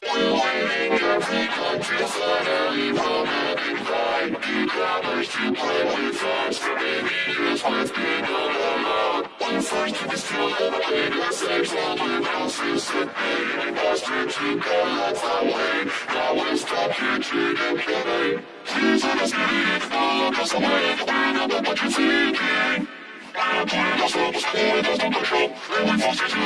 Waiting every country finally promoting crime Newcomers to play with fans for many years with being allowed When first to distill and play the sexual impulses and pain Imposter to go off that way Now it's stop catching and killing Please understand, no longer somewhere in the way of what you're thinking I am putting myself as poor as no control And we force you to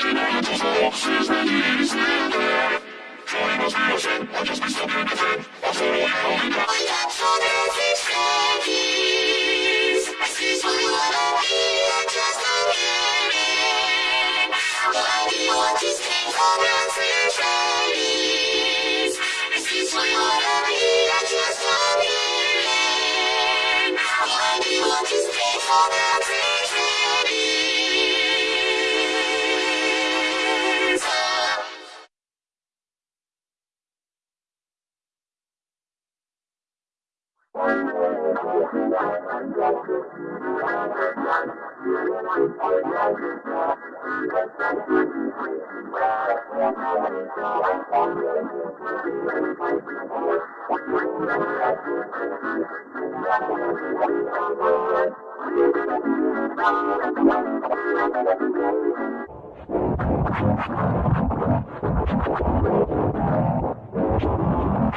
Smoking on until the officers and he is still there Joy must be sin, I just be stuck in the thing I'm so lonely but I got so many things I see so you wanna be, I just don't get it Why do you want these things your face? I see so you wanna be, I just don't Why do you want these things all around so you. wanna be